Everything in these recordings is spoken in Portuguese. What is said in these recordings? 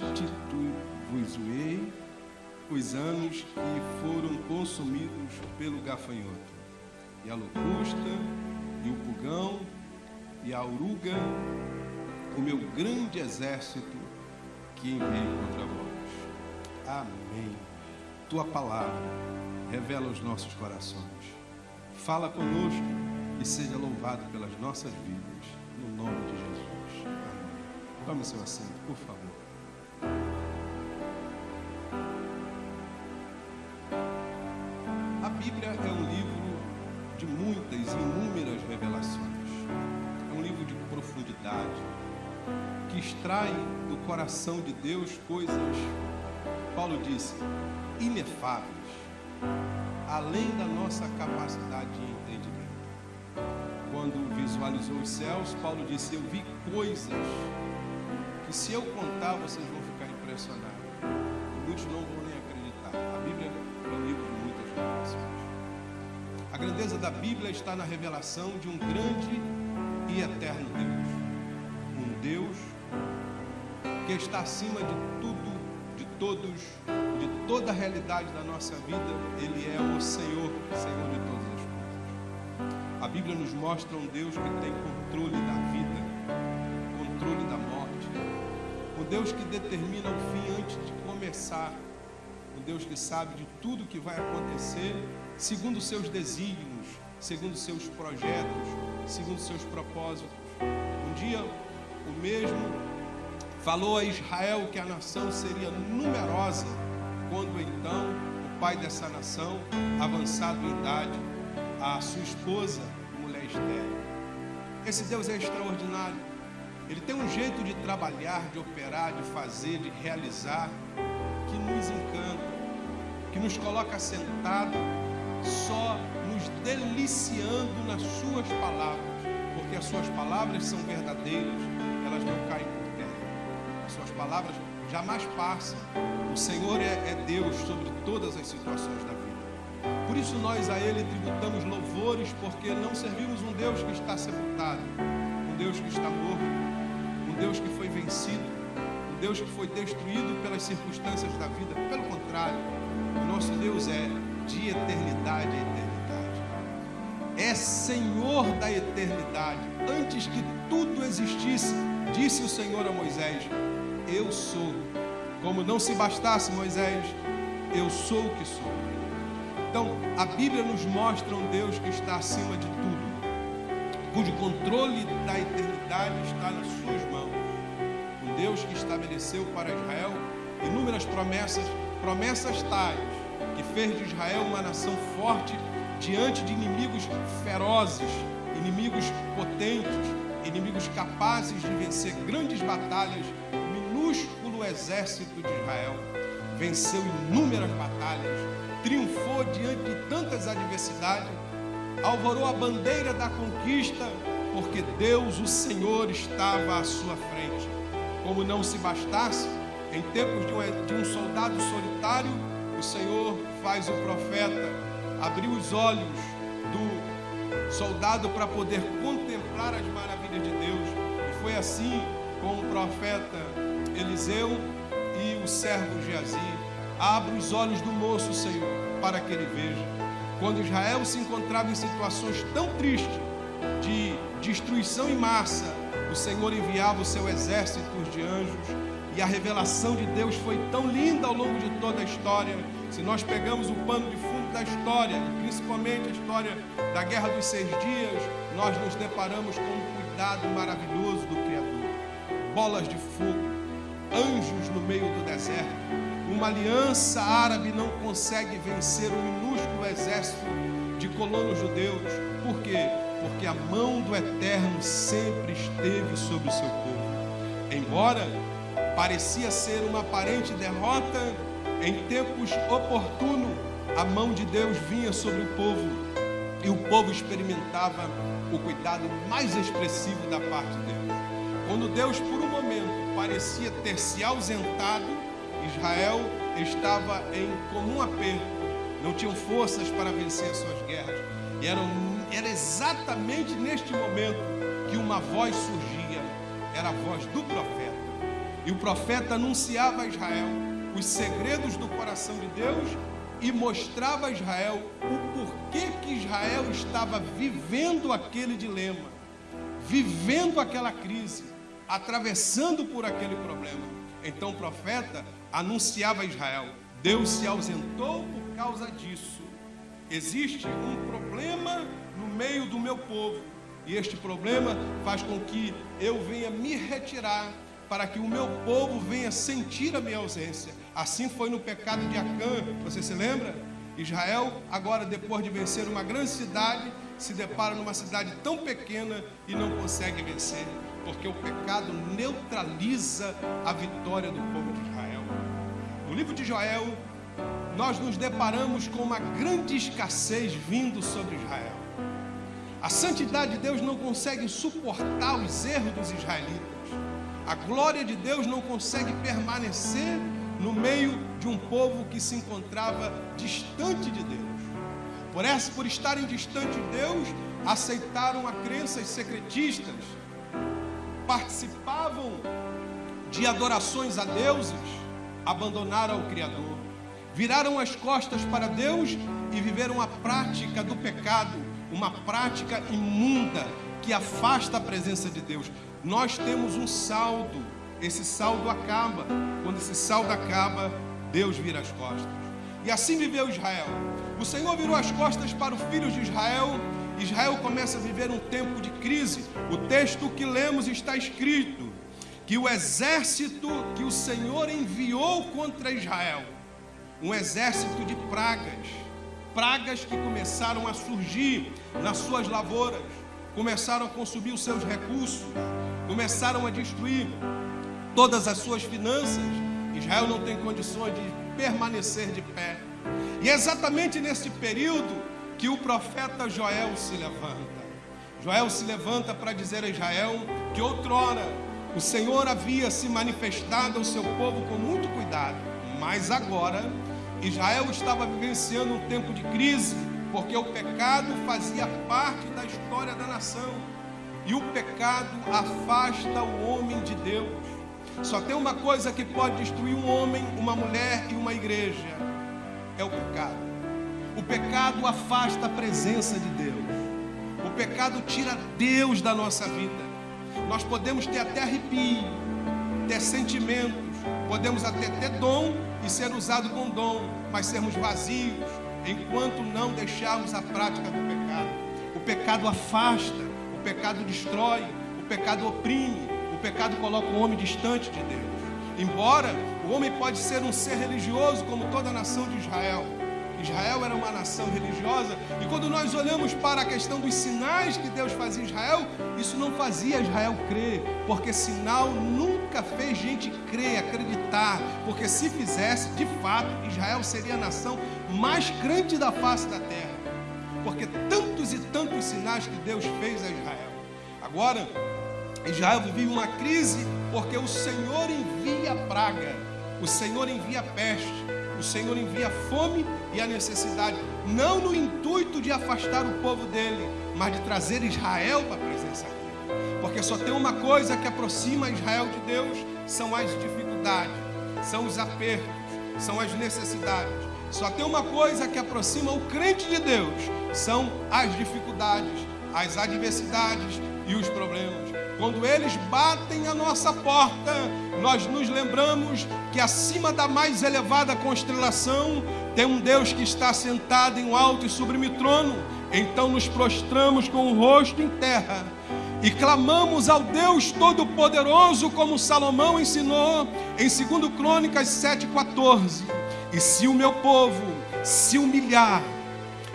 restituir-vos-ei os anos que foram consumidos pelo gafanhoto, e a locusta, e o pulgão, e a oruga, o meu grande exército que enviei contra vós. Amém. Tua palavra revela os nossos corações. Fala conosco e seja louvado pelas nossas vidas, no nome de Jesus. Amém. Tome seu assento, por favor. Extrai do coração de Deus coisas, Paulo disse, inefáveis, além da nossa capacidade de entendimento. Quando visualizou os céus, Paulo disse: Eu vi coisas que, se eu contar, vocês vão ficar impressionados. Muitos não vão nem acreditar. A Bíblia é um livro de muitas revelações. A grandeza da Bíblia está na revelação de um grande e eterno Deus. Um Deus que está acima de tudo, de todos, de toda a realidade da nossa vida. Ele é o Senhor, Senhor de todas as coisas. A Bíblia nos mostra um Deus que tem controle da vida, controle da morte. Um Deus que determina o fim antes de começar. Um Deus que sabe de tudo que vai acontecer segundo seus desígnios, segundo seus projetos, segundo seus propósitos. Um dia, o mesmo falou a Israel que a nação seria numerosa, quando então o pai dessa nação, avançado em idade, a sua esposa, mulher estéril. Esse Deus é extraordinário. Ele tem um jeito de trabalhar, de operar, de fazer, de realizar, que nos encanta, que nos coloca sentado, só nos deliciando nas suas palavras, porque as suas palavras são verdadeiras, elas não caem palavras jamais passam. O Senhor é, é Deus sobre todas as situações da vida. Por isso nós a Ele tributamos louvores, porque não servimos um Deus que está sepultado, um Deus que está morto, um Deus que foi vencido, um Deus que foi destruído pelas circunstâncias da vida. Pelo contrário, o nosso Deus é de eternidade a eternidade. É Senhor da eternidade. Antes que tudo existisse, disse o Senhor a Moisés: Eu sou. Como não se bastasse Moisés, eu sou o que sou. Então, a Bíblia nos mostra um Deus que está acima de tudo, cujo controle da eternidade está nas suas mãos. Um Deus que estabeleceu para Israel inúmeras promessas, promessas tais que fez de Israel uma nação forte diante de inimigos ferozes, inimigos potentes, inimigos capazes de vencer grandes batalhas, exército de Israel venceu inúmeras batalhas, triunfou diante de tantas adversidades, alvorou a bandeira da conquista, porque Deus, o Senhor, estava à sua frente. Como não se bastasse, em tempos de um, de um soldado solitário, o Senhor faz o profeta abrir os olhos do soldado para poder contemplar as maravilhas de Deus. E foi assim com o profeta Eliseu e o servo Geazi. Abre os olhos do moço, Senhor, para que ele veja. Quando Israel se encontrava em situações tão tristes de destruição em massa, o Senhor enviava o seu exército de anjos e a revelação de Deus foi tão linda ao longo de toda a história. Se nós pegamos o pano de fundo da história, principalmente a história da Guerra dos Seis Dias, nós nos deparamos com um cuidado maravilhoso do Criador. Bolas de fogo, anjos no meio do deserto. Uma aliança árabe não consegue vencer um minúsculo exército de colonos judeus. Por quê? Porque a mão do Eterno sempre esteve sobre o seu povo. Embora parecia ser uma aparente derrota, em tempos oportunos, a mão de Deus vinha sobre o povo e o povo experimentava o cuidado mais expressivo da parte de Deus. Quando Deus, por um momento, parecia ter se ausentado, Israel estava em comum aperto, não tinham forças para vencer suas guerras, e era, era exatamente neste momento que uma voz surgia, era a voz do profeta. E o profeta anunciava a Israel os segredos do coração de Deus e mostrava a Israel o porquê que Israel estava vivendo aquele dilema, vivendo aquela crise, atravessando por aquele problema. Então o profeta anunciava a Israel: Deus se ausentou por causa disso. Existe um problema no meio do meu povo, e este problema faz com que eu venha me retirar para que o meu povo venha sentir a minha ausência. Assim foi no pecado de Acã, você se lembra? Israel, agora depois de vencer uma grande cidade, se depara numa cidade tão pequena e não consegue vencer, porque o pecado neutraliza a vitória do povo de Israel. No livro de Joel, nós nos deparamos com uma grande escassez vindo sobre Israel. A santidade de Deus não consegue suportar os erros dos israelitas. A glória de Deus não consegue permanecer no meio de um povo que se encontrava distante de Deus. Por essa, por estarem distante de Deus, aceitaram a crenças secretistas, participavam de adorações a deuses, abandonaram o Criador, viraram as costas para Deus e viveram a prática do pecado, uma prática imunda que afasta a presença de Deus nós temos um saldo. Esse saldo acaba. Quando esse saldo acaba, Deus vira as costas. E assim viveu Israel. O Senhor virou as costas para os filhos de Israel. Israel começa a viver um tempo de crise. O texto que lemos está escrito que o exército que o Senhor enviou contra Israel, um exército de pragas, pragas que começaram a surgir nas suas lavouras, começaram a consumir os seus recursos, começaram a destruir todas as suas finanças. Israel não tem condições de permanecer de pé. E é exatamente nesse período que o profeta Joel se levanta. Joel se levanta para dizer a Israel que outrora o Senhor havia se manifestado ao seu povo com muito cuidado, mas agora Israel estava vivenciando um tempo de crise, porque o pecado fazia parte da história da nação. E o pecado afasta o homem de Deus. Só tem uma coisa que pode destruir um homem, uma mulher e uma igreja: é o pecado. O pecado afasta a presença de Deus. O pecado tira Deus da nossa vida. Nós podemos ter até arrepio, ter sentimentos, podemos até ter dom e ser usado com dom, mas sermos vazios enquanto não deixarmos a prática do pecado. O pecado afasta pecado destrói, o pecado oprime, o pecado coloca o homem distante de Deus. Embora o homem pode ser um ser religioso como toda a nação de Israel. Israel era uma nação religiosa, e quando nós olhamos para a questão dos sinais que Deus fazia em Israel, isso não fazia Israel crer, porque sinal nunca fez gente crer, acreditar, porque se fizesse, de fato, Israel seria a nação mais crente da face da terra porque tantos e tantos sinais que Deus fez a Israel. Agora, Israel vivia uma crise porque o Senhor envia praga, o Senhor envia peste, o Senhor envia fome e a necessidade, não no intuito de afastar o povo dele, mas de trazer Israel para a presença dele. Porque só tem uma coisa que aproxima Israel de Deus: são as dificuldades, são os apertos, são as necessidades. Só tem uma coisa que aproxima o crente de Deus: são as dificuldades, as adversidades e os problemas. Quando eles batem a nossa porta, nós nos lembramos que acima da mais elevada constelação tem um Deus que está sentado em um alto e sublime trono. Então nos prostramos com o rosto em terra e clamamos ao Deus Todo-Poderoso, como Salomão ensinou em 2 Crônicas 7,14. E se o meu povo se humilhar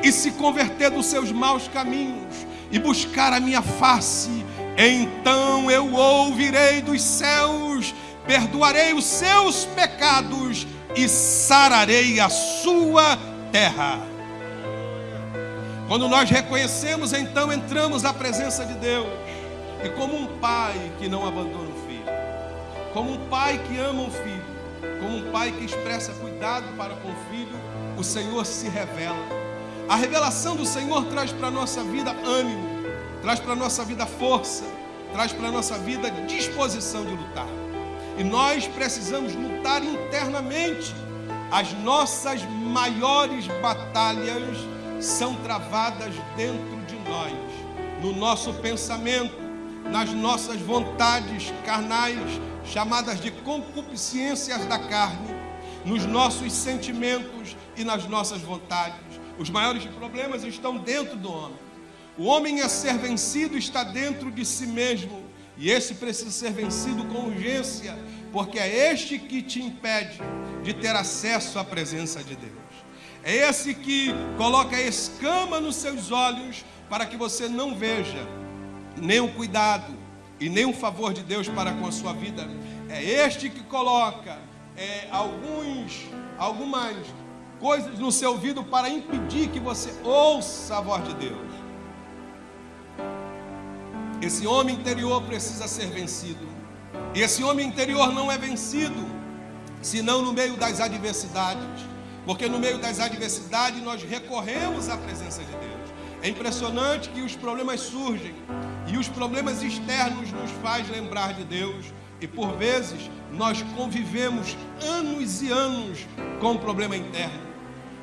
e se converter dos seus maus caminhos e buscar a minha face, então eu ouvirei dos céus, perdoarei os seus pecados e sararei a sua terra. Quando nós reconhecemos, então entramos à presença de Deus. E como um pai que não abandona o filho, como um pai que ama um filho, como um pai que expressa cuidado para com o filho, o Senhor se revela. A revelação do Senhor traz para a nossa vida ânimo, traz para a nossa vida força, traz para a nossa vida disposição de lutar. E nós precisamos lutar internamente. As nossas maiores batalhas são travadas dentro de nós, no nosso pensamento, nas nossas vontades carnais, chamadas de concupiscências da carne, nos nossos sentimentos e nas nossas vontades. Os maiores problemas estão dentro do homem. O homem a ser vencido está dentro de si mesmo, e esse precisa ser vencido com urgência, porque é este que te impede de ter acesso à presença de Deus. É esse que coloca escama nos seus olhos para que você não veja nem o cuidado e nem o favor de Deus para com a sua vida. É este que coloca é, alguns, algumas coisas no seu ouvido para impedir que você ouça a voz de Deus. Esse homem interior precisa ser vencido. E esse homem interior não é vencido senão no meio das adversidades. Porque no meio das adversidades nós recorremos à presença de Deus. É impressionante que os problemas surgem e os problemas externos nos faz lembrar de Deus. E por vezes nós convivemos anos e anos com o problema interno.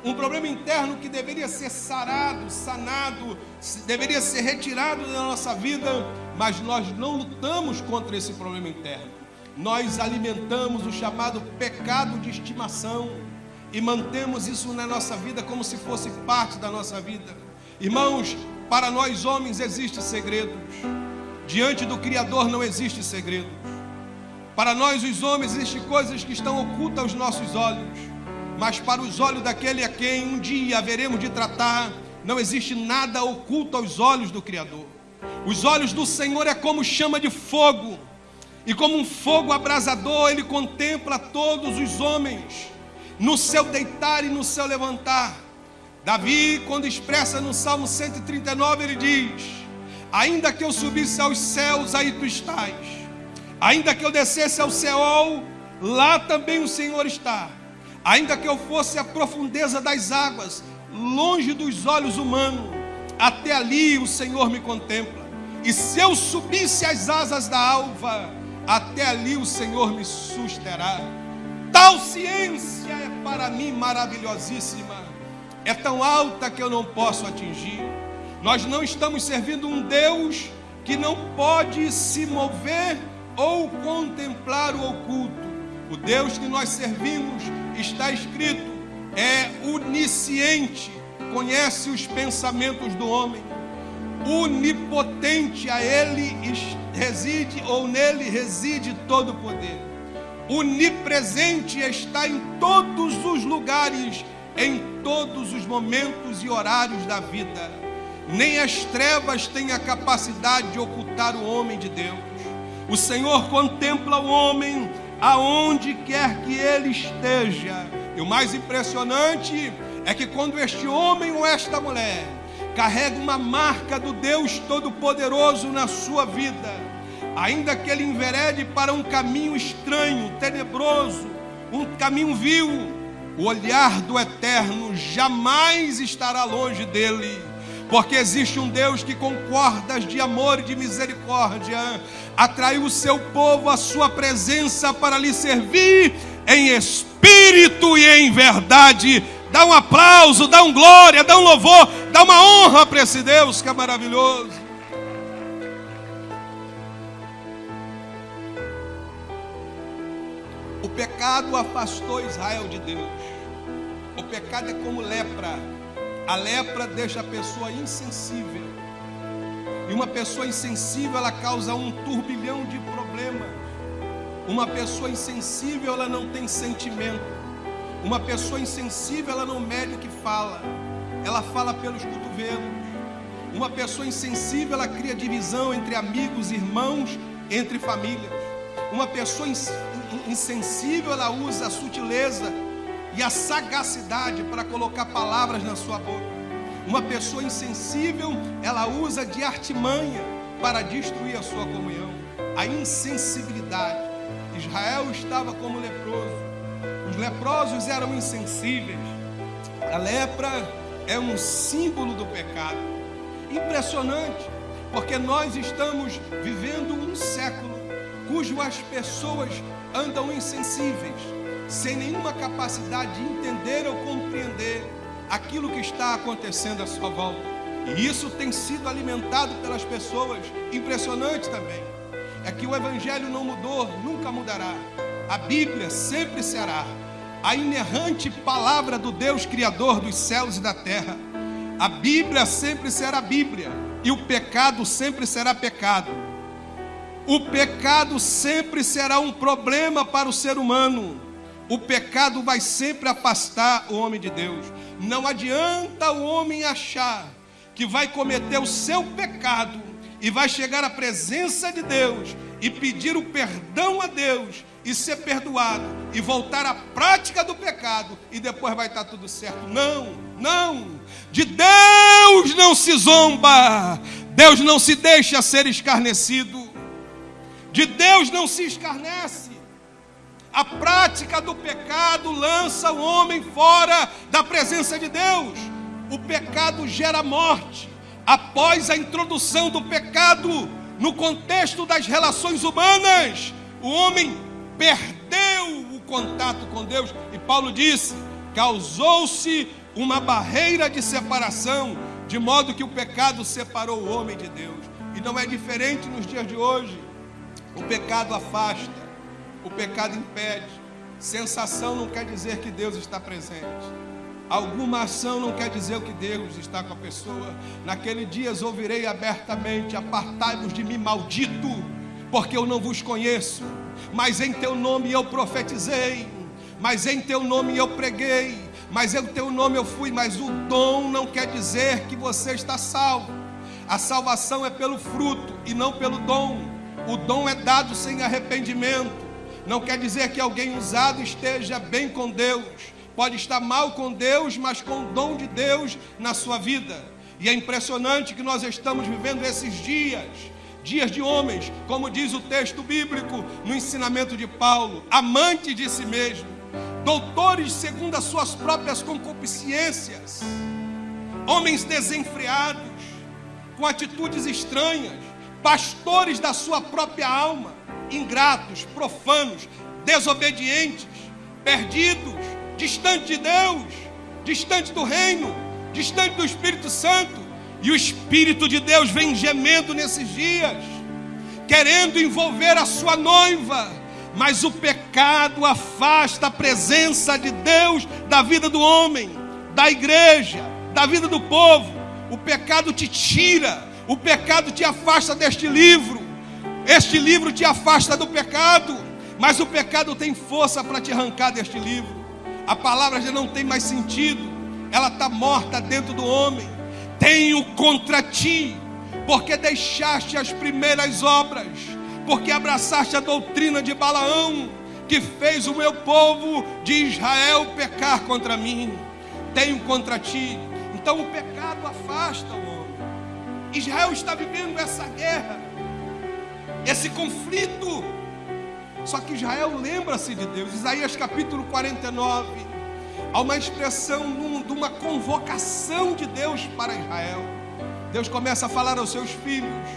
Um problema interno que deveria ser sarado, sanado, deveria ser retirado da nossa vida, mas nós não lutamos contra esse problema interno. Nós alimentamos o chamado pecado de estimação e mantemos isso na nossa vida como se fosse parte da nossa vida. Irmãos, para nós homens existe segredos. Diante do Criador não existe segredos. Para nós os homens existem coisas que estão ocultas aos nossos olhos, mas para os olhos daquele a quem um dia haveremos de tratar, não existe nada oculto aos olhos do Criador. Os olhos do Senhor é como chama de fogo, e como um fogo abrasador, ele contempla todos os homens no seu deitar e no seu levantar. Davi, quando expressa no Salmo 139, ele diz: Ainda que eu subisse aos céus, aí tu estás. Ainda que eu descesse ao céu, lá também o Senhor está. Ainda que eu fosse à profundeza das águas, longe dos olhos humanos, até ali o Senhor me contempla. E se eu subisse às asas da alva, até ali o Senhor me susterá. Tal ciência é para mim maravilhosíssima, é tão alta que eu não posso atingir. Nós não estamos servindo um Deus que não pode se mover ou contemplar o oculto. O Deus que nós servimos, está escrito, é onisciente, conhece os pensamentos do homem, onipotente, a ele reside ou nele reside todo o poder onipresente está em todos os lugares, em todos os momentos e horários da vida. Nem as trevas têm a capacidade de ocultar o homem de Deus. O Senhor contempla o homem aonde quer que ele esteja. E o mais impressionante é que quando este homem ou esta mulher carrega uma marca do Deus Todo-Poderoso na sua vida, ainda que ele enverede para um caminho estranho, tenebroso, um caminho vil, o olhar do eterno jamais estará longe dele, porque existe um Deus que, com cordas de amor e de misericórdia, atraiu o seu povo à sua presença para lhe servir em espírito e em verdade. Dá um aplauso, dá um glória, dá um louvor, dá uma honra para esse Deus que é maravilhoso. O pecado afastou Israel de Deus. O pecado é como lepra. A lepra deixa a pessoa insensível. E uma pessoa insensível, ela causa um turbilhão de problemas. Uma pessoa insensível, ela não tem sentimento. Uma pessoa insensível, ela não mede o que fala. Ela fala pelos cotovelos. Uma pessoa insensível, ela cria divisão entre amigos, irmãos, entre famílias. Uma pessoa insensível, ela usa a sutileza e a sagacidade para colocar palavras na sua boca. Uma pessoa insensível, ela usa de artimanha para destruir a sua comunhão. A insensibilidade. Israel estava como leproso. Os leprosos eram insensíveis. A lepra é um símbolo do pecado. Impressionante, porque nós estamos vivendo um século cujo as pessoas andam insensíveis, sem nenhuma capacidade de entender ou compreender aquilo que está acontecendo à sua volta. E isso tem sido alimentado pelas pessoas. Impressionante também. É que o Evangelho não mudou, nunca mudará. A Bíblia sempre será a inerrante palavra do Deus Criador dos céus e da terra. A Bíblia sempre será Bíblia. E o pecado sempre será pecado. O pecado sempre será um problema para o ser humano. O pecado vai sempre afastar o homem de Deus. Não adianta o homem achar que vai cometer o seu pecado e vai chegar à presença de Deus e pedir o perdão a Deus e ser perdoado e voltar à prática do pecado e depois vai estar tudo certo. Não, não. De Deus não se zomba. Deus não se deixa ser escarnecido. De Deus não se escarnece. A prática do pecado lança o homem fora da presença de Deus. O pecado gera morte. Após a introdução do pecado no contexto das relações humanas, o homem perdeu o contato com Deus. E Paulo disse: causou-se uma barreira de separação, de modo que o pecado separou o homem de Deus. E não é diferente nos dias de hoje. O pecado afasta, o pecado impede. Sensação não quer dizer que Deus está presente. Alguma ação não quer dizer que Deus está com a pessoa. Naquele dia ouvirei abertamente: Apartai-vos de mim, maldito, porque eu não vos conheço. Mas em teu nome eu profetizei, mas em teu nome eu preguei, mas em teu nome eu fui. Mas o dom não quer dizer que você está salvo. A salvação é pelo fruto e não pelo dom. O dom é dado sem arrependimento. Não quer dizer que alguém usado esteja bem com Deus. Pode estar mal com Deus, mas com o dom de Deus na sua vida. E é impressionante que nós estamos vivendo esses dias, dias de homens, como diz o texto bíblico no ensinamento de Paulo, amantes de si mesmo, doutores segundo as suas próprias concupiscências, homens desenfreados, com atitudes estranhas, pastores da sua própria alma, ingratos, profanos, desobedientes, perdidos, distante de Deus, distante do reino, distante do Espírito Santo. E o Espírito de Deus vem gemendo nesses dias, querendo envolver a sua noiva, mas o pecado afasta a presença de Deus da vida do homem, da igreja, da vida do povo. O pecado te tira o pecado te afasta deste livro. Este livro te afasta do pecado. Mas o pecado tem força para te arrancar deste livro. A palavra já não tem mais sentido. Ela está morta dentro do homem. Tenho contra ti, porque deixaste as primeiras obras, porque abraçaste a doutrina de Balaão, que fez o meu povo de Israel pecar contra mim. Tenho contra ti. Então o pecado afasta o Israel está vivendo essa guerra, esse conflito. Só que Israel lembra-se de Deus. Isaías capítulo 49. Há uma expressão de uma convocação de Deus para Israel. Deus começa a falar aos seus filhos.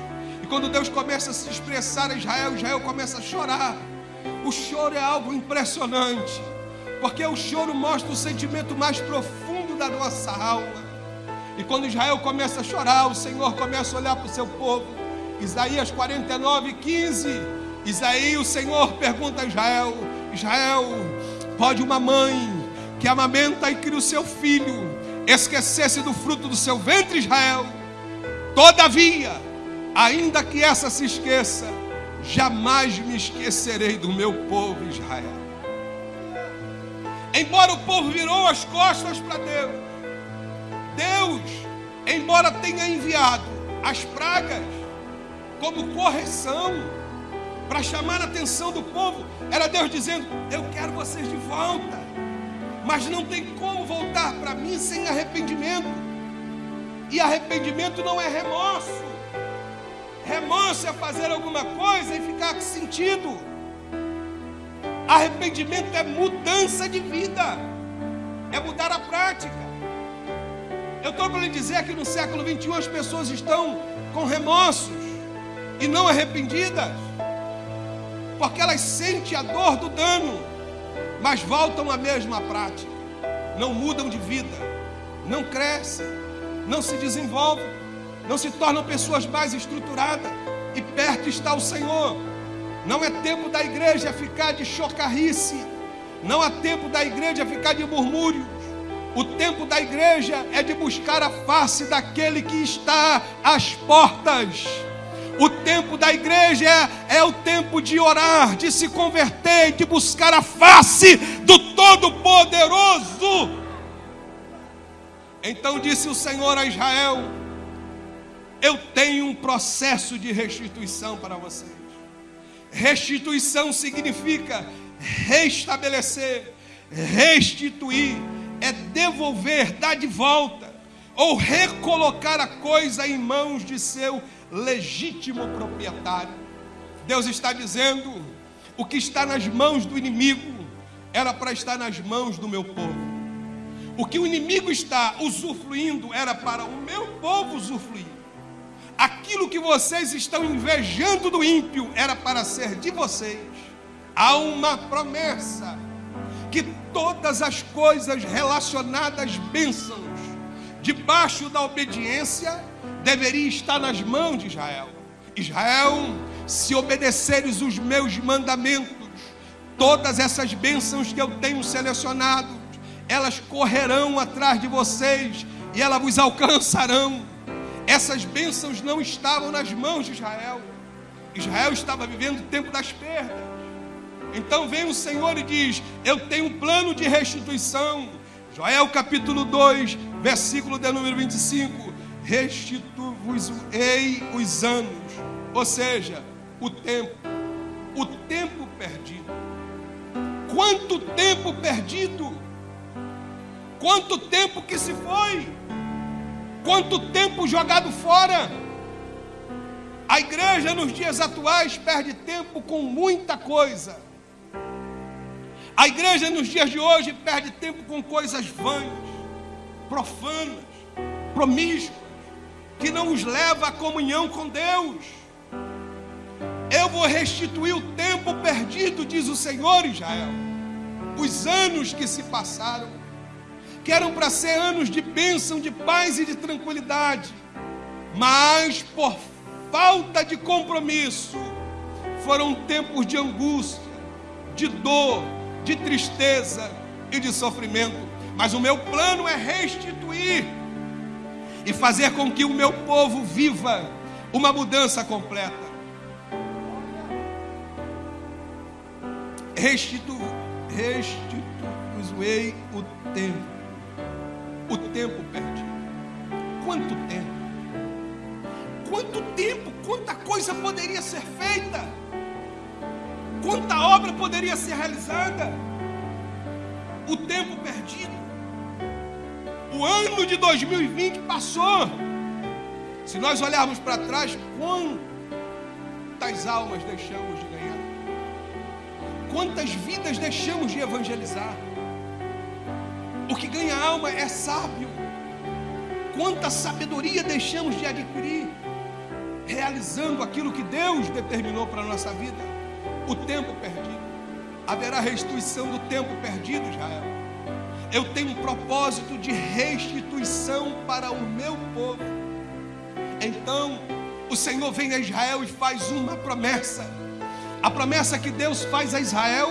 E quando Deus começa a se expressar a Israel, Israel começa a chorar. O choro é algo impressionante, porque o choro mostra o sentimento mais profundo da nossa alma. E quando Israel começa a chorar, o Senhor começa a olhar para o seu povo. Isaías 49, 15. Isaías, o Senhor pergunta a Israel: Israel, pode uma mãe que amamenta e cria o seu filho esquecer-se do fruto do seu ventre, Israel? Todavia, ainda que essa se esqueça, jamais me esquecerei do meu povo Israel. Embora o povo virou as costas para Deus, Deus, embora tenha enviado as pragas como correção, para chamar a atenção do povo, era Deus dizendo: Eu quero vocês de volta, mas não tem como voltar para mim sem arrependimento, e arrependimento não é remorso, remorso é fazer alguma coisa e ficar sentido, arrependimento é mudança de vida, é mudar a prática. Eu estou para lhe dizer que no século 21 as pessoas estão com remorsos e não arrependidas. porque elas sentem a dor do dano, mas voltam à mesma prática, não mudam de vida, não crescem, não se desenvolvem, não se tornam pessoas mais estruturadas, e perto está o Senhor. Não é tempo da igreja ficar de chocarrice, não há tempo da igreja ficar de murmúrios. O tempo da igreja é de buscar a face daquele que está às portas. O tempo da igreja é, é, o tempo de orar, de se converter, de buscar a face do Todo-Poderoso. Então disse o Senhor a Israel: Eu tenho um processo de restituição para vocês. Restituição significa restabelecer, restituir é devolver, dar de volta, ou recolocar a coisa em mãos de seu legítimo proprietário. Deus está dizendo: o que está nas mãos do inimigo era para estar nas mãos do meu povo. O que o inimigo está usufruindo era para o meu povo usufruir. Aquilo que vocês estão invejando do ímpio era para ser de vocês. Há uma promessa que todas as coisas relacionadas bênçãos, debaixo da obediência, deveria estar nas mãos de Israel. Israel, se obedeceres os meus mandamentos, todas essas bênçãos que eu tenho selecionado, elas correrão atrás de vocês e elas vos alcançarão. Essas bênçãos não estavam nas mãos de Israel. Israel estava vivendo o tempo das perdas. Então vem o Senhor e diz: Eu tenho um plano de restituição. Joel capítulo 2, versículo de número 25: Restitui-vos-ei os anos, ou seja, o tempo, o tempo perdido. Quanto tempo perdido? Quanto tempo que se foi? Quanto tempo jogado fora? A igreja nos dias atuais perde tempo com muita coisa a igreja nos dias de hoje perde tempo com coisas vãs, profanas, promíscuas, que não os leva à comunhão com Deus. Eu vou restituir o tempo perdido, diz o Senhor Israel. Os anos que se passaram, que eram para ser anos de bênção, de paz e de tranquilidade, mas por falta de compromisso, foram tempos de angústia, de dor, de tristeza e de sofrimento. Mas o meu plano é restituir e fazer com que o meu povo viva uma mudança completa. Restitu, restituir o tempo, o tempo perdido. Quanto tempo? Quanto tempo? Quanta coisa poderia ser feita? Quanta obra poderia ser realizada? O tempo perdido. O ano de 2020 passou. Se nós olharmos para trás, quantas almas deixamos de ganhar? Quantas vidas deixamos de evangelizar? O que ganha alma é sábio. Quanta sabedoria deixamos de adquirir, realizando aquilo que Deus determinou para a nossa vida o tempo perdido. Haverá restituição do tempo perdido, Israel. Eu tenho um propósito de restituição para o meu povo. Então, o Senhor vem a Israel e faz uma promessa. A promessa que Deus faz a Israel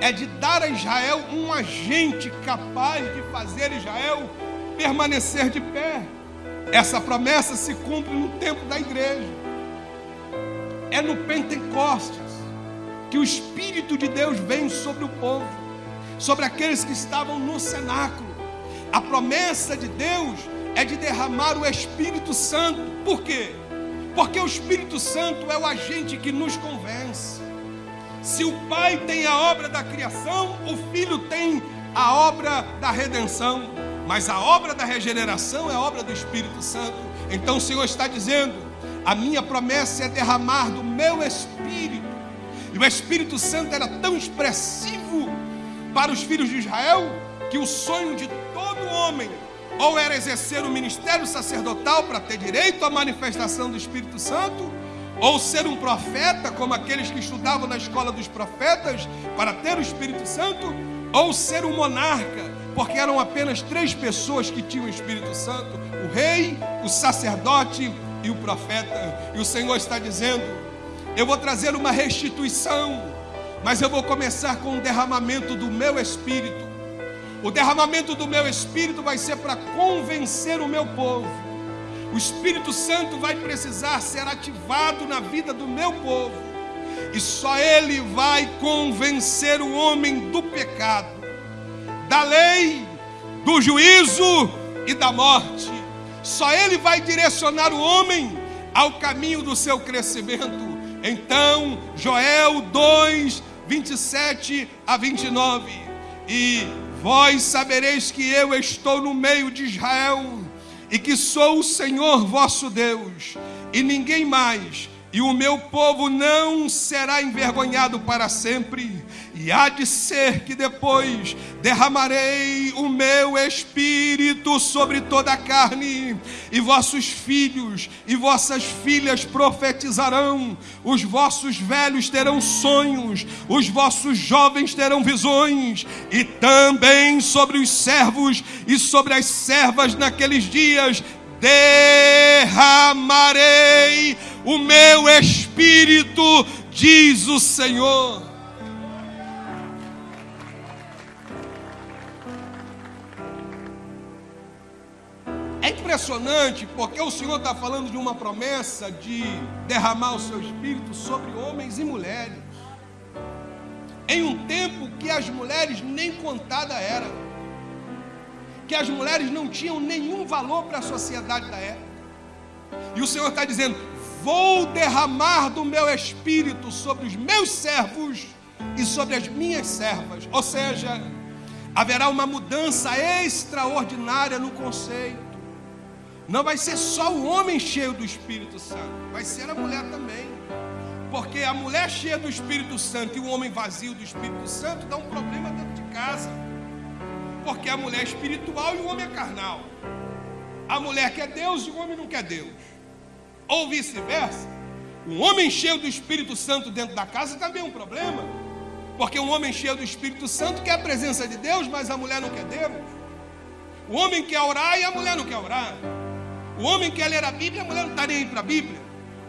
é de dar a Israel um agente capaz de fazer Israel permanecer de pé. Essa promessa se cumpre no tempo da igreja. É no Pentecostes que o Espírito de Deus vem sobre o povo, sobre aqueles que estavam no cenáculo. A promessa de Deus é de derramar o Espírito Santo. Por quê? Porque o Espírito Santo é o agente que nos convence. Se o Pai tem a obra da criação, o Filho tem a obra da redenção. Mas a obra da regeneração é obra do Espírito Santo. Então o Senhor está dizendo: a minha promessa é derramar do meu Espírito e o Espírito Santo era tão expressivo para os filhos de Israel que o sonho de todo homem ou era exercer o ministério sacerdotal para ter direito à manifestação do Espírito Santo, ou ser um profeta, como aqueles que estudavam na escola dos profetas, para ter o Espírito Santo, ou ser um monarca, porque eram apenas três pessoas que tinham o Espírito Santo: o rei, o sacerdote e o profeta. E o Senhor está dizendo: Eu vou trazer uma restituição, mas eu vou começar com o derramamento do meu espírito. O derramamento do meu espírito vai ser para convencer o meu povo o Espírito Santo vai precisar ser ativado na vida do meu povo. E só Ele vai convencer o homem do pecado, da lei, do juízo e da morte. Só Ele vai direcionar o homem ao caminho do seu crescimento. Então, Joel 2, 27 a 29. E vós sabereis que eu estou no meio de Israel e que sou o Senhor vosso Deus, e ninguém mais, e o meu povo não será envergonhado para sempre. E há de ser que depois derramarei o meu espírito sobre toda a carne, e vossos filhos e vossas filhas profetizarão, os vossos velhos terão sonhos, os vossos jovens terão visões, e também sobre os servos e sobre as servas naqueles dias derramarei o meu espírito, diz o Senhor. É impressionante porque o Senhor está falando de uma promessa de derramar o seu espírito sobre homens e mulheres. Em um tempo que as mulheres nem contada eram, que as mulheres não tinham nenhum valor para a sociedade da época. E o Senhor está dizendo: Vou derramar do meu espírito sobre os meus servos e sobre as minhas servas. Ou seja, haverá uma mudança extraordinária no conceito. Não vai ser só o homem cheio do Espírito Santo, vai ser a mulher também. Porque a mulher cheia do Espírito Santo e o homem vazio do Espírito Santo dá um problema dentro de casa. Porque a mulher é espiritual e o homem é carnal. A mulher quer Deus e o homem não quer Deus. Ou vice-versa. Um homem cheio do Espírito Santo dentro da casa também é um problema. Porque um homem cheio do Espírito Santo quer a presença de Deus, mas a mulher não quer Deus. O homem quer orar e a mulher não quer orar. O homem quer ler a Bíblia, a mulher não está nem aí para a Bíblia.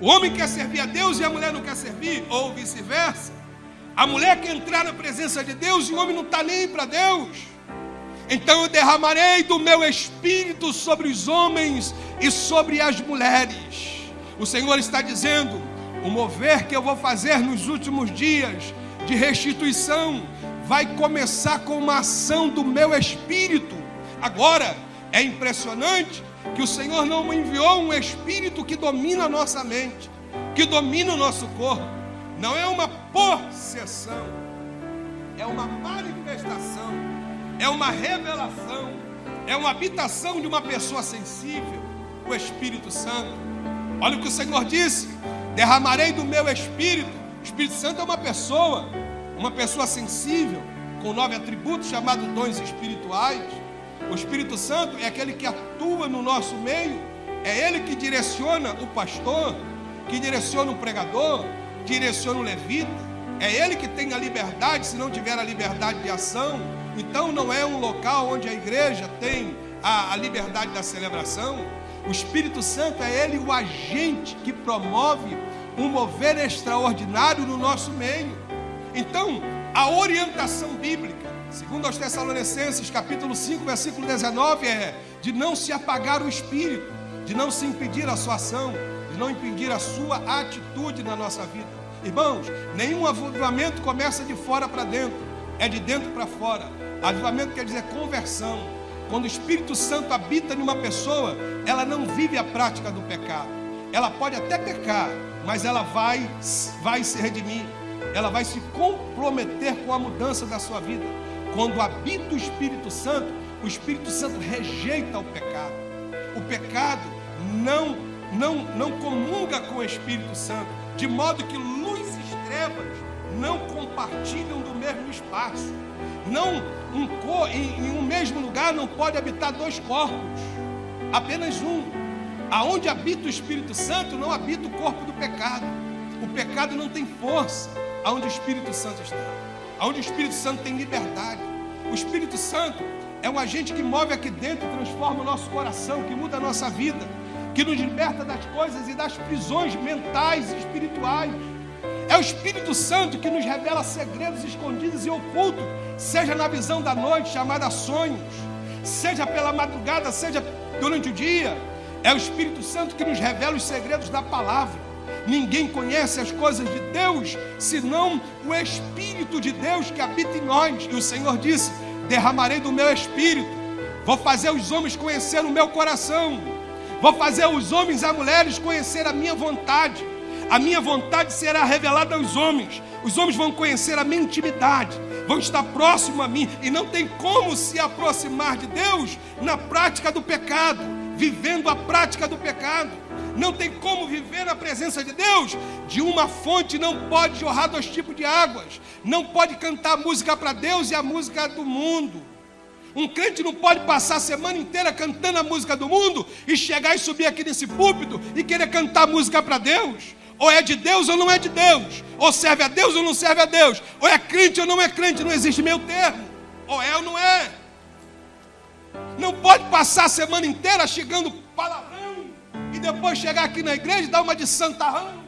O homem quer servir a Deus e a mulher não quer servir, ou vice-versa. A mulher quer entrar na presença de Deus e o homem não está nem aí para Deus. Então eu derramarei do meu espírito sobre os homens e sobre as mulheres. O Senhor está dizendo: o mover que eu vou fazer nos últimos dias de restituição vai começar com uma ação do meu espírito. Agora, é impressionante que o Senhor não enviou um espírito que domina a nossa mente, que domina o nosso corpo. Não é uma possessão, é uma manifestação, é uma revelação, é uma habitação de uma pessoa sensível, o Espírito Santo. Olha o que o Senhor disse: derramarei do meu espírito. O Espírito Santo é uma pessoa, uma pessoa sensível, com nove atributos chamados dons espirituais. O Espírito Santo é aquele que atua no nosso meio, é ele que direciona o pastor, que direciona o pregador, direciona o levita, é ele que tem a liberdade, se não tiver a liberdade de ação. Então não é um local onde a igreja tem a, a liberdade da celebração. O Espírito Santo é ele o agente que promove um mover extraordinário no nosso meio. Então, a orientação bíblica Segundo aos Tessalonicenses, capítulo 5, versículo 19, é de não se apagar o espírito, de não se impedir a sua ação, de não impedir a sua atitude na nossa vida. Irmãos, nenhum avivamento começa de fora para dentro, é de dentro para fora. Avivamento quer dizer conversão. Quando o Espírito Santo habita em uma pessoa, ela não vive a prática do pecado. Ela pode até pecar, mas ela vai, vai se redimir. Ela vai se comprometer com a mudança da sua vida. Quando habita o Espírito Santo, o Espírito Santo rejeita o pecado. O pecado não, não, não comunga com o Espírito Santo, de modo que luz e trevas não compartilham do mesmo espaço. Não um cor, em, em um mesmo lugar não pode habitar dois corpos, apenas um. Aonde habita o Espírito Santo, não habita o corpo do pecado. O pecado não tem força aonde o Espírito Santo está. Aonde o Espírito Santo tem liberdade. O Espírito Santo é um agente que move aqui dentro, transforma o nosso coração, que muda a nossa vida, que nos liberta das coisas e das prisões mentais e espirituais. É o Espírito Santo que nos revela segredos escondidos e ocultos, seja na visão da noite, chamada sonhos, seja pela madrugada, seja durante o dia. É o Espírito Santo que nos revela os segredos da palavra. Ninguém conhece as coisas de Deus senão o Espírito de Deus que habita em nós. E o Senhor disse: Derramarei do meu espírito, vou fazer os homens conhecer o meu coração, vou fazer os homens e as mulheres conhecer a minha vontade. A minha vontade será revelada aos homens. Os homens vão conhecer a minha intimidade, vão estar próximo a mim e não tem como se aproximar de Deus na prática do pecado, vivendo a prática do pecado não tem como viver na presença de Deus. De uma fonte não pode jorrar dois tipos de águas. Não pode cantar música para Deus e a música do mundo. Um crente não pode passar a semana inteira cantando a música do mundo e chegar e subir aqui nesse púlpito e querer cantar música para Deus. Ou é de Deus ou não é de Deus. Ou serve a Deus ou não serve a Deus. Ou é crente ou não é crente. Não existe meio termo. Ou é ou não é. Não pode passar a semana inteira chegando palavras e depois chegar aqui na igreja e dar uma de santarrão.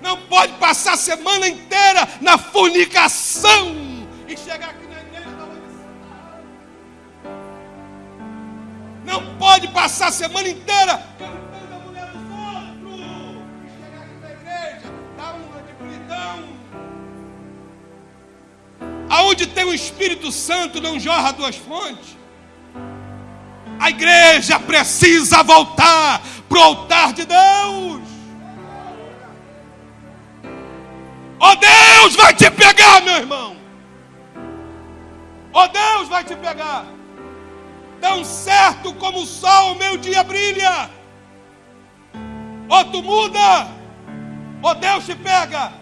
Não pode passar a semana inteira na fornicação e chegar aqui na igreja e dar uma de santarrão. Não pode passar a semana inteira Aonde tem o Espírito Santo não jorra duas fontes. A igreja precisa voltar para o altar de Deus. Oh Deus vai te pegar, meu irmão. Oh Deus vai te pegar. Tão certo como o sol, meu dia brilha. Oh tu muda. Oh Deus te pega.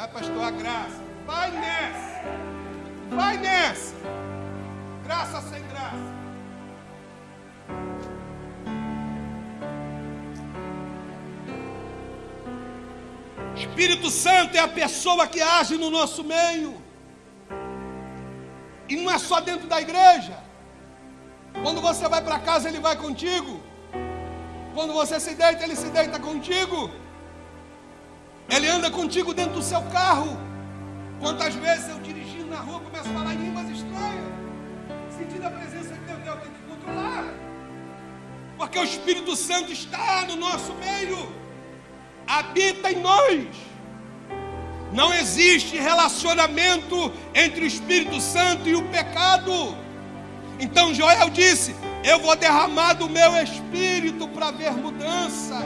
Vai, pastor, a graça. Vai nessa. Vai nessa. Graça sem graça. Espírito Santo é a pessoa que age no nosso meio. E não é só dentro da igreja. Quando você vai para casa, ele vai contigo. Quando você se deita, ele se deita contigo. Ele anda contigo dentro do seu carro. Quantas vezes eu dirigindo na rua começo a falar em línguas estranhas, sentindo a presença de Deus, Deus tem que controlar, porque o Espírito Santo está no nosso meio, habita em nós. Não existe relacionamento entre o Espírito Santo e o pecado. Então Joel disse: Eu vou derramar do meu espírito para ver mudança.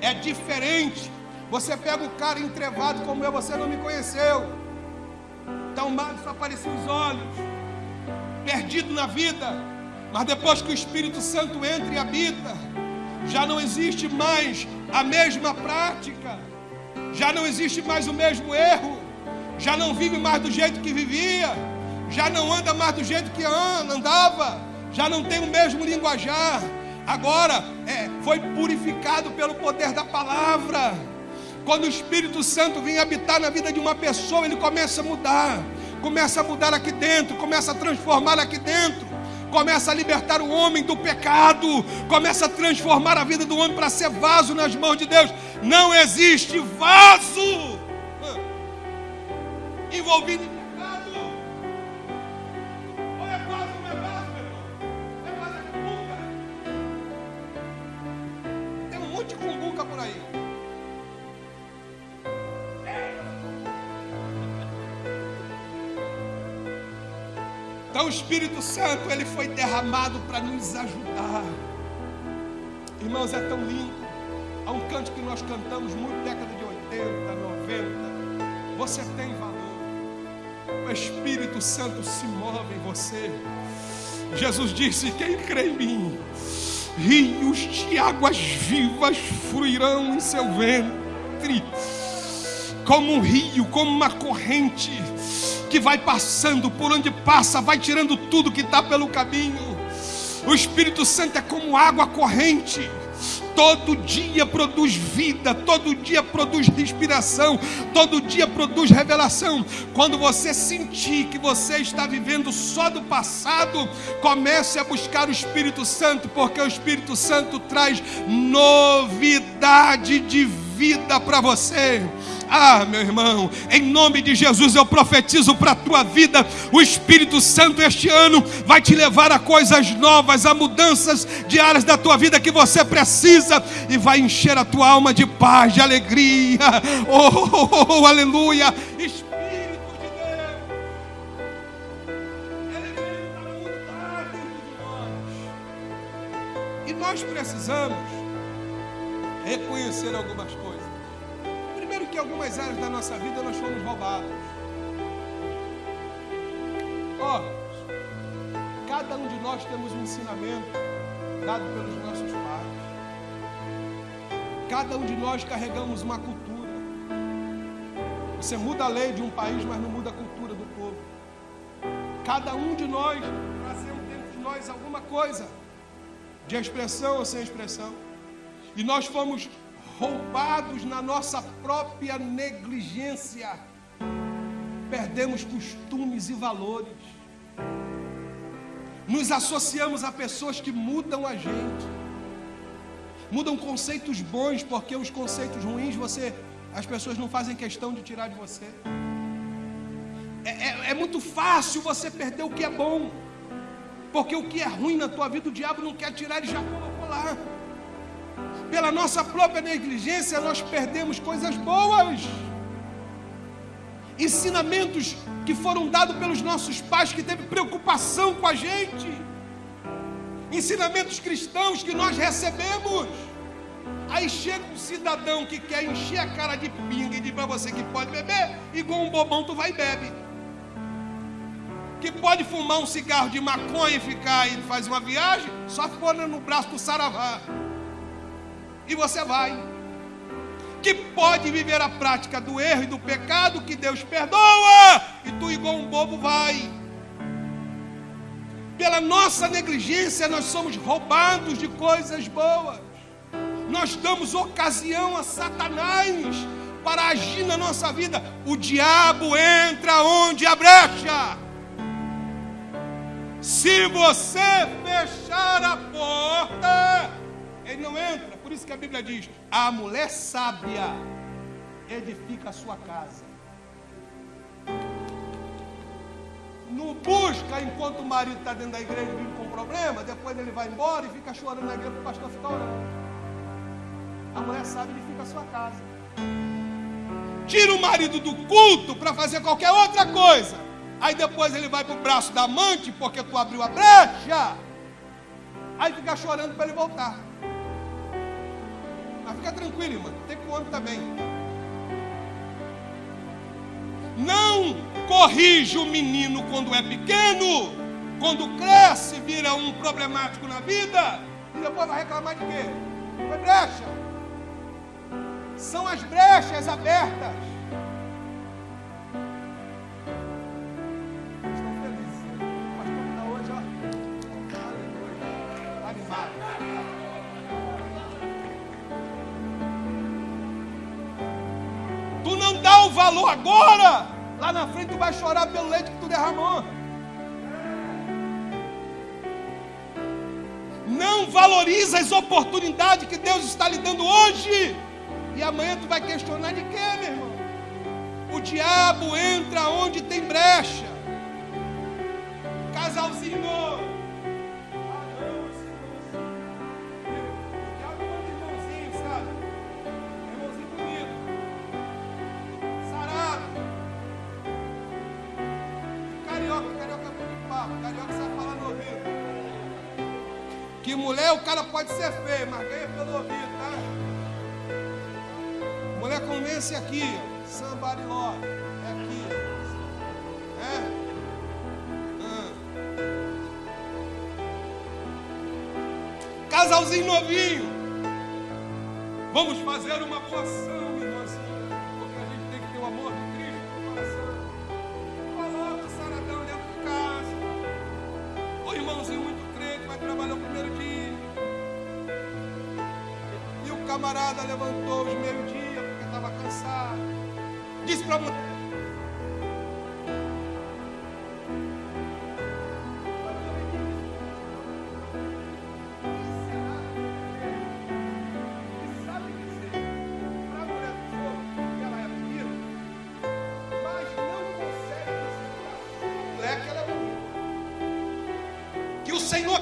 É diferente você pega o cara entrevado como eu, você não me conheceu. Tão mal só apareciam os olhos. Perdido na vida. Mas depois que o Espírito Santo entra e habita, já não existe mais a mesma prática. Já não existe mais o mesmo erro. Já não vive mais do jeito que vivia. Já não anda mais do jeito que andava. Já não tem o mesmo linguajar. Agora é, foi purificado pelo poder da palavra. Quando o Espírito Santo vem habitar na vida de uma pessoa, ele começa a mudar, começa a mudar aqui dentro, começa a transformar aqui dentro, começa a libertar o homem do pecado, começa a transformar a vida do homem para ser vaso nas mãos de Deus. Não existe vaso envolvido em é. É um monte de cumbuca por aí. Então o Espírito Santo ele foi derramado para nos ajudar. Irmãos, é tão lindo. Há um canto que nós cantamos muito década de 80, 90. Você tem valor. O Espírito Santo se move em você. Jesus disse: Quem crê em mim, rios de águas vivas fluirão em seu ventre, como um rio, como uma corrente que vai passando, por onde passa, vai tirando tudo que está pelo caminho. O Espírito Santo é como água corrente todo dia produz vida, todo dia produz respiração, todo dia produz revelação. Quando você sentir que você está vivendo só do passado, comece a buscar o Espírito Santo, porque o Espírito Santo traz novidade de vida para você. Ah, meu irmão, em nome de Jesus eu profetizo para a tua vida: o Espírito Santo este ano vai te levar a coisas novas, a mudanças de áreas da tua vida que você precisa e vai encher a tua alma de paz, de alegria. Oh, oh, oh, oh aleluia! Dentro de nós, e nós precisamos reconhecer algumas coisas em algumas áreas da nossa vida nós fomos roubados. Ó, oh, cada um de nós temos um ensinamento dado pelos nossos pais. Cada um de nós carregamos uma cultura. Você muda a lei de um país, mas não muda a cultura do povo. Cada um de nós trazemos dentro de nós alguma coisa, de expressão ou sem expressão. E nós fomos roubados na nossa própria negligência, perdemos costumes e valores, nos associamos a pessoas que mudam a gente, mudam conceitos bons, porque os conceitos ruins você, as pessoas não fazem questão de tirar de você. É, é, é muito fácil você perder o que é bom, porque o que é ruim na tua vida o diabo não quer tirar, ele já colocou lá pela nossa própria negligência, nós perdemos coisas boas. Ensinamentos que foram dados pelos nossos pais, que teve preocupação com a gente. Ensinamentos cristãos que nós recebemos. Aí chega um cidadão que quer encher a cara de pinga e diz para você que pode beber, igual um bobão tu vai e bebe. Que pode fumar um cigarro de maconha e ficar e faz uma viagem, só for no braço do saravá e você vai. Que pode viver a prática do erro e do pecado que Deus perdoa, e tu, igual um bobo, vai. Pela nossa negligência, nós somos roubados de coisas boas. Nós damos ocasião a Satanás para agir na nossa vida. O diabo entra onde a brecha. Se você fechar a porta, ele não entra. Por isso que a Bíblia diz: a mulher sábia edifica a sua casa. Não busca enquanto o marido está dentro da igreja vive com problema, depois ele vai embora e fica chorando na igreja para o pastor ficar orando. A mulher sábia edifica a sua casa. Tira o marido do culto para fazer qualquer outra coisa. Aí depois ele vai para o braço da amante porque tu abriu a brecha. Aí fica chorando para ele voltar. Mas fica tranquilo, irmão. Tem com o homem também. Não corrige o menino quando é pequeno. Quando cresce, vira um problemático na vida. E depois vai reclamar de quê? Foi brecha. São as brechas abertas. O valor agora. Lá na frente tu vai chorar pelo leite que tu derramou. Não valoriza as oportunidades que Deus está lhe dando hoje. E amanhã tu vai questionar de quê, meu irmão? O diabo entra onde tem brecha. Casalzinho Que cara pode ser feio, mas ganha pelo ouvido, tá? Mulher convence aqui, somebody love, é aqui. É? Ah. Casalzinho novinho. Vamos fazer uma poção,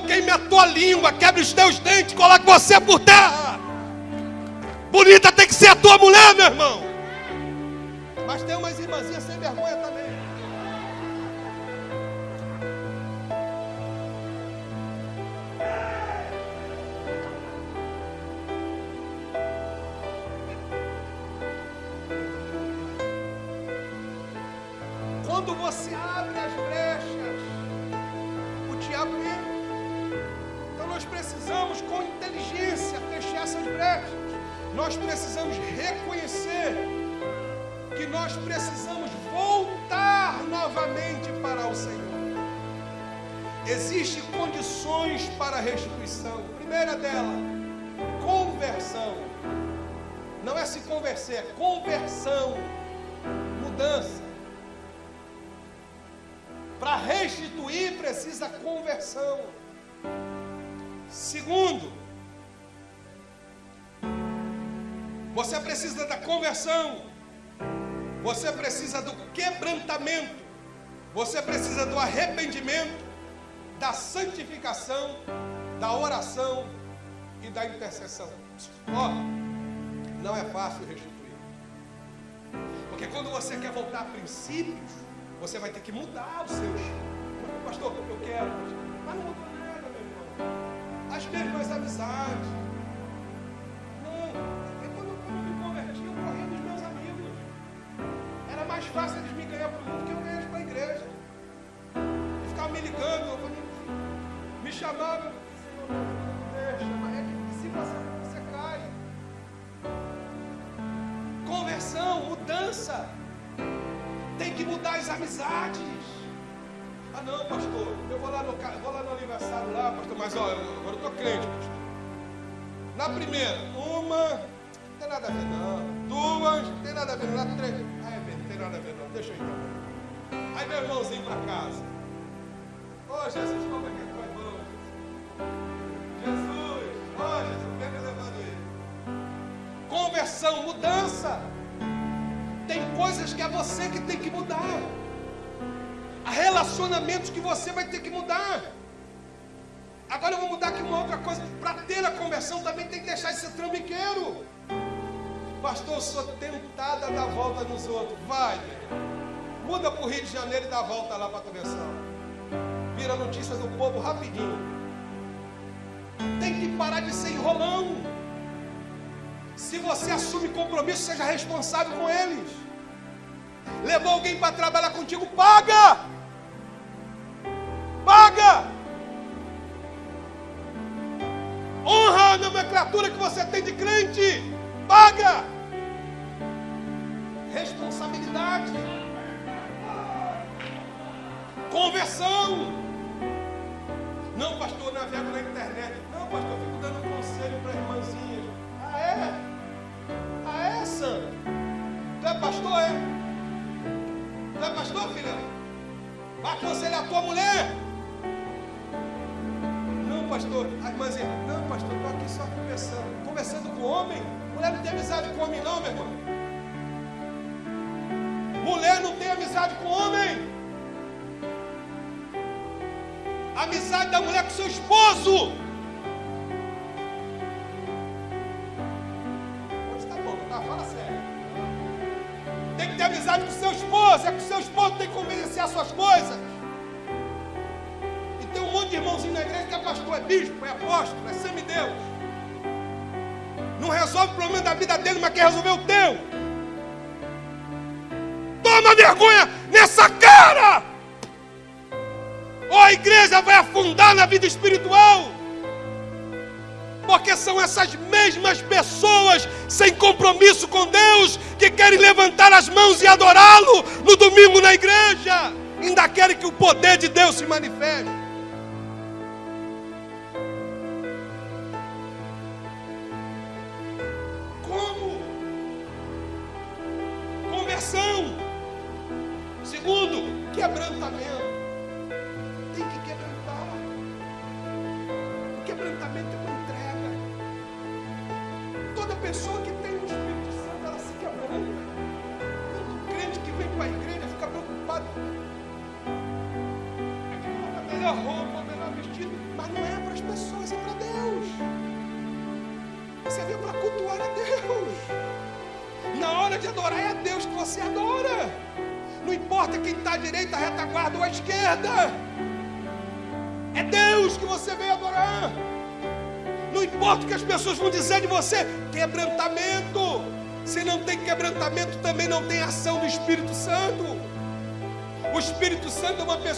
queime a tua língua, quebre os teus dentes, coloque você por terra. Bonita tem que ser a tua mulher, meu irmão. Mas tem umas irmãzinhas sem vergonha também. Quando você abre as brechas, o diabo entra nós precisamos, com inteligência, fechar essas brechas. Nós precisamos reconhecer que nós precisamos voltar novamente para o Senhor. Existem condições para a restituição. primeira dela, conversão. Não é se converter, é conversão, mudança. Para restituir precisa conversão. Segundo, você precisa da conversão, você precisa do quebrantamento, você precisa do arrependimento, da santificação, da oração e da intercessão. Ó, oh, não é fácil restituir. Porque quando você quer voltar a princípios, você vai ter que mudar os seus. Pastor, eu quero, mas não mudou as mesmas amizades. Não, é quando, eu me converti, eu corria dos meus amigos. Era mais fácil eles me ganhar para o mundo que eu ganhar para a igreja. Eles ficavam me ligando, eu falei, me chamavam, Senhor, mas é que se você, você cai. Conversão, mudança. Tem que mudar as amizades. Ah não, pastor, eu vou lá no, vou lá no aniversário lá, pastor, mas eu, agora eu estou crente, pastor. Na primeira, uma, não tem nada a ver não. Duas, não tem nada a ver não. Três, ah é não tem nada a ver não, deixa eu ir. Aí meu irmãozinho para casa. Ô oh, Jesus, como é que é teu irmão? Jesus, ó oh, Jesus, pega levando ele. Conversão, mudança. Tem coisas que é você que tem que mudar relacionamentos que você vai ter que mudar. Agora eu vou mudar aqui uma outra coisa. Para ter a conversão também tem que deixar de ser trambiqueiro. Pastor, eu sou tentada a dar volta nos outros. Vai, muda para o Rio de Janeiro e dá volta lá para a conversão. Vira notícia do povo rapidinho. Tem que parar de ser enrolão. Se você assume compromisso, seja responsável com eles. Levou alguém para trabalhar contigo, paga. Nomenclatura que você tem de crente, paga. Responsabilidade. Conversão. Não, pastor, navego na internet. Não, pastor, eu fico dando conselho para irmãzinhas. Ah, é? Ah, é? Tu é pastor, é? Tu é pastor, filha? Vai aconselhar a tua mulher pastor. A irmãzinha, não, pastor, estou aqui só conversando. Conversando com homem? Mulher não tem amizade com homem, não, meu irmão. Mulher não tem amizade com homem. amizade da mulher com seu esposo. Está bom, tá? Fala sério. Tem que ter amizade com seu esposo. É com seu esposo tem que convencer as suas coisas irmãozinho na igreja que é pastor, é bispo, é apóstolo, é semideus. Não resolve o problema da vida dele, mas quer resolver o teu. Toma vergonha nessa cara! Ou a igreja vai afundar na vida espiritual. Porque são essas mesmas pessoas sem compromisso com Deus que querem levantar as mãos e adorá-lo no domingo na igreja. Ainda querem que o poder de Deus se manifeste.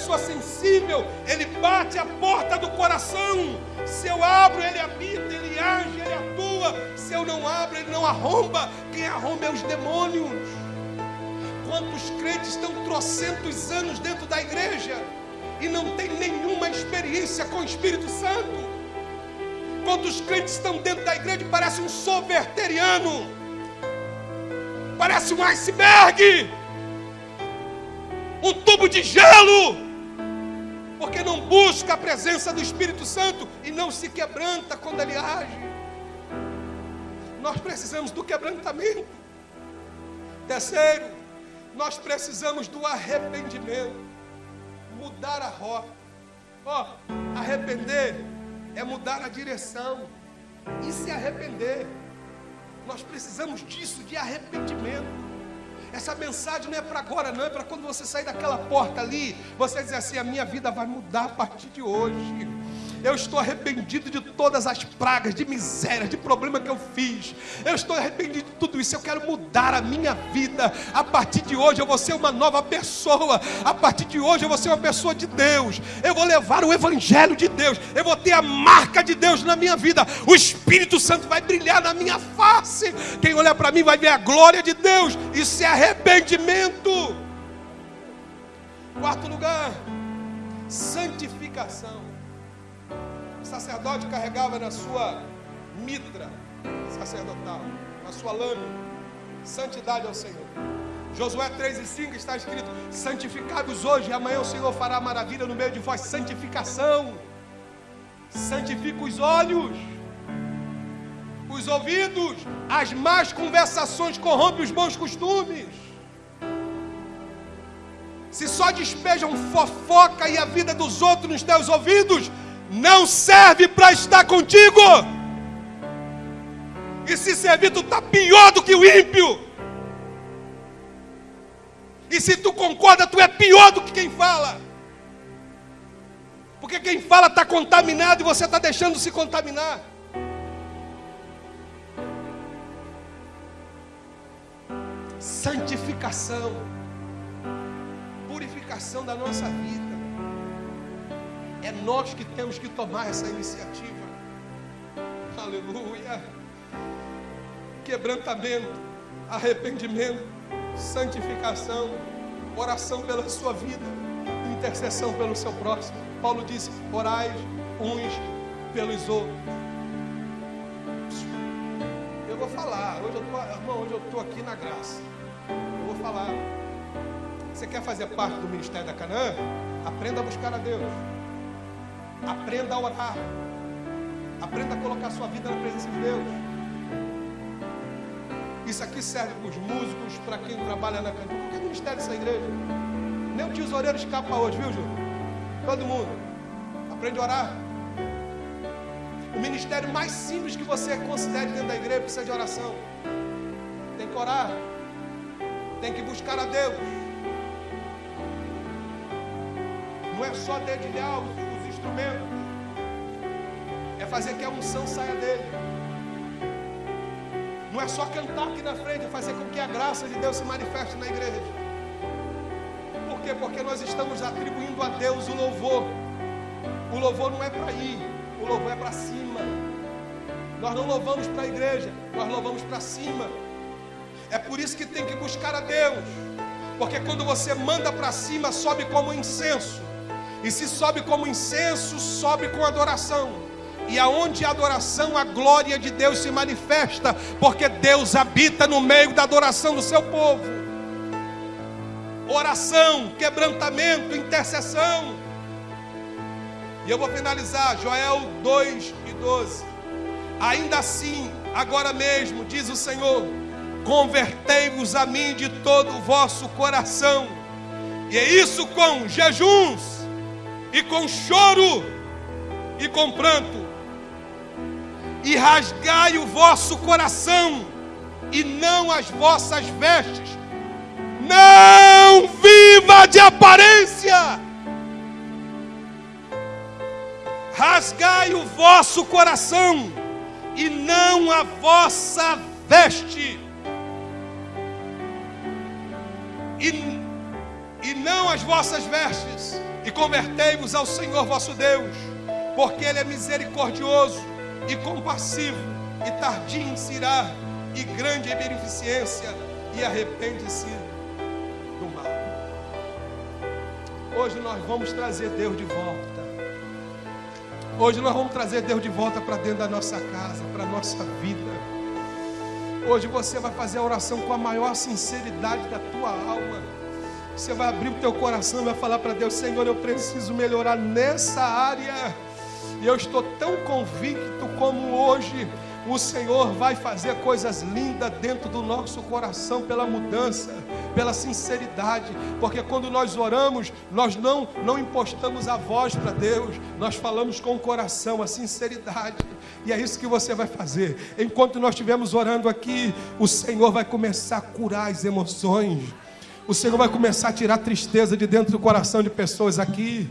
Pessoa sensível, ele bate a porta do coração. Se eu abro, ele habita, ele age, ele atua. Se eu não abro, ele não arromba. Quem arromba é os demônios. Quantos crentes estão trocentos anos dentro da igreja e não tem nenhuma experiência com o Espírito Santo? Quantos crentes estão dentro da igreja e parece um soberteriano? Parece um iceberg um tubo de gelo, porque não busca a presença do Espírito Santo e não se quebranta quando ele age. Nós precisamos do quebrantamento. Terceiro, nós precisamos do arrependimento, mudar a rota. Ó, oh, arrepender é mudar a direção e se arrepender. Nós precisamos disso, de arrependimento. Essa mensagem não é para agora, não, é para quando você sair daquela porta ali, você dizer assim: a minha vida vai mudar a partir de hoje. Eu estou arrependido de todas as pragas, de miséria, de problema que eu fiz. Eu estou arrependido de tudo isso. Eu quero mudar a minha vida. A partir de hoje eu vou ser uma nova pessoa. A partir de hoje eu vou ser uma pessoa de Deus. Eu vou levar o evangelho de Deus. Eu vou ter a marca de Deus na minha vida. O Espírito Santo vai brilhar na minha face. Quem olhar para mim vai ver a glória de Deus. Isso é arrependimento. Quarto lugar, santificação sacerdote carregava na sua mitra sacerdotal, na sua lâmina, santidade ao Senhor. Josué 3 e 5 está escrito: santificados hoje, e amanhã o Senhor fará maravilha no meio de vós. Santificação, santifica os olhos, os ouvidos, as más conversações corrompem os bons costumes. Se só despejam fofoca e a vida dos outros nos teus ouvidos, não serve para estar contigo. E se servir, tu está pior do que o ímpio. E se tu concorda, tu é pior do que quem fala. Porque quem fala está contaminado e você está deixando se contaminar. Santificação, purificação da nossa vida. É nós que temos que tomar essa iniciativa. Aleluia. Quebrantamento, arrependimento, santificação, oração pela sua vida, intercessão pelo seu próximo. Paulo disse: orais uns pelos outros. Eu vou falar, hoje eu tô, irmão, hoje eu estou aqui na graça. Eu vou falar. Você quer fazer parte do ministério da Canaã? Aprenda a buscar a Deus. Aprenda a orar. Aprenda a colocar sua vida na presença de Deus. Isso aqui serve para os músicos, para quem trabalha na cantina, qualquer ministério dessa igreja. Nem o tesoureiro escapa hoje, viu, Júlio? Todo mundo. Aprende a orar. O ministério mais simples que você considere dentro da igreja precisa de oração. Tem que orar. Tem que buscar a Deus. Não é só dedilhar os instrumento é fazer que a unção saia dele. Não é só cantar aqui na frente, é fazer com que a graça de Deus se manifeste na igreja. Por quê? Porque nós estamos atribuindo a Deus o louvor. O louvor não é para ir, o louvor é para cima. Nós não louvamos para a igreja, nós louvamos para cima. É por isso que tem que buscar a Deus. Porque quando você manda para cima, sobe como incenso. E se sobe como incenso, sobe com adoração. E aonde a adoração, a glória de Deus se manifesta, porque Deus habita no meio da adoração do seu povo. oração, quebrantamento, intercessão. E eu vou finalizar, Joel 2 e 12. Ainda assim, agora mesmo, diz o Senhor, convertei-vos a mim de todo o vosso coração, e é isso com jejuns, e com choro, e com pranto, e rasgai o vosso coração, e não as vossas vestes, não viva de aparência, rasgai o vosso coração, e não a vossa veste. E, e não as vossas vestes, e convertei-vos ao Senhor vosso Deus, porque Ele é misericordioso e compassivo, e tardio em se irar, e grande em beneficência, e arrepende-se do mal. Hoje nós vamos trazer Deus de volta. Hoje nós vamos trazer Deus de volta para dentro da nossa casa, para a nossa vida. Hoje você vai fazer a oração com a maior sinceridade da tua alma. Você vai abrir o teu coração vai falar para Deus: Senhor, eu preciso melhorar nessa área. E eu estou tão convicto como hoje o Senhor vai fazer coisas lindas dentro do nosso coração pela mudança, pela sinceridade, porque quando nós oramos, nós não não impostamos a voz para Deus, nós falamos com o coração, a sinceridade. E é isso que você vai fazer. Enquanto nós estivermos orando aqui, o Senhor vai começar a curar as emoções. O Senhor vai começar a tirar tristeza de dentro do coração de pessoas aqui.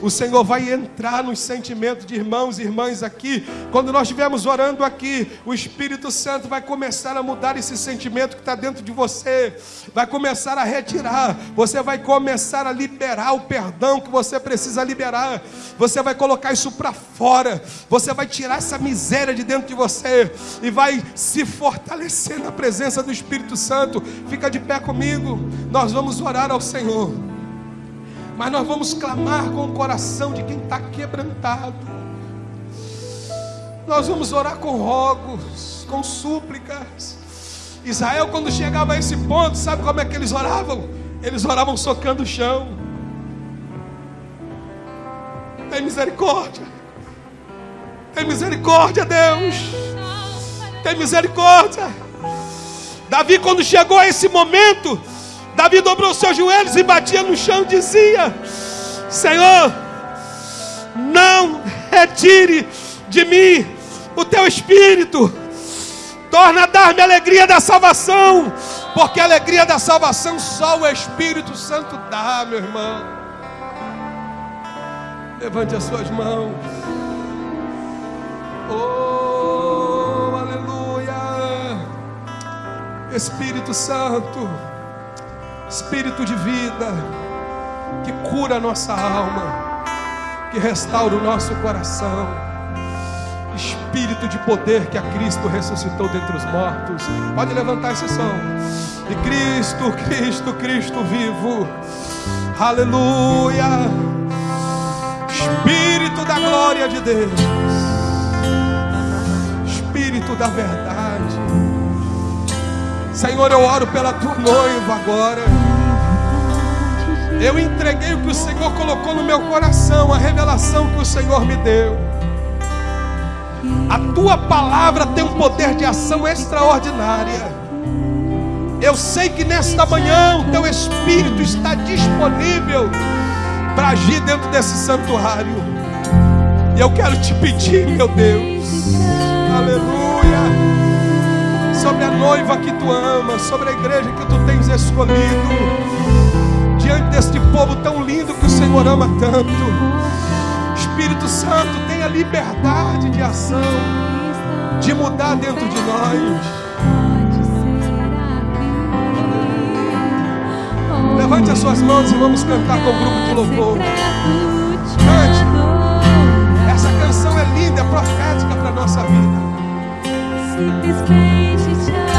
O Senhor vai entrar nos sentimentos de irmãos e irmãs aqui. Quando nós estivermos orando aqui, o Espírito Santo vai começar a mudar esse sentimento que está dentro de você. Vai começar a retirar. Você vai começar a liberar o perdão que você precisa liberar. Você vai colocar isso para fora. Você vai tirar essa miséria de dentro de você e vai se fortalecer na presença do Espírito Santo. Fica de pé comigo nós vamos orar ao Senhor, mas nós vamos clamar com o coração de quem está quebrantado. Nós vamos orar com rogos, com súplicas. Israel, quando chegava a esse ponto, sabe como é que eles oravam? Eles oravam socando o chão. Tem misericórdia. Tem misericórdia, Deus. Tem misericórdia. Davi, quando chegou a esse momento, Davi dobrou seus joelhos e batia no chão e dizia: Senhor, não retire de mim o teu espírito, torna a dar-me a alegria da salvação, porque a alegria da salvação só o Espírito Santo dá, meu irmão. Levante as suas mãos. Oh, aleluia. Espírito Santo. Espírito de vida, que cura a nossa alma, que restaura o nosso coração. Espírito de poder que a Cristo ressuscitou dentre os mortos. Pode levantar esse som. E Cristo, Cristo, Cristo vivo. Aleluia. Espírito da glória de Deus. Espírito da verdade. Senhor, eu oro pela tua noiva agora. Eu entreguei o que o Senhor colocou no meu coração, a revelação que o Senhor me deu. A tua palavra tem um poder de ação extraordinária. Eu sei que nesta manhã o teu espírito está disponível para agir dentro desse santuário. E eu quero te pedir, meu Deus, aleluia, sobre a noiva que tu amas, sobre a igreja que tu tens escolhido diante deste povo tão lindo que o Senhor ama tanto. Espírito Santo, tenha liberdade de ação, de mudar dentro de nós. Levante as suas mãos e vamos cantar com o grupo de louvor. Cante. Essa canção é linda, é profética para a nossa vida. This page is cage,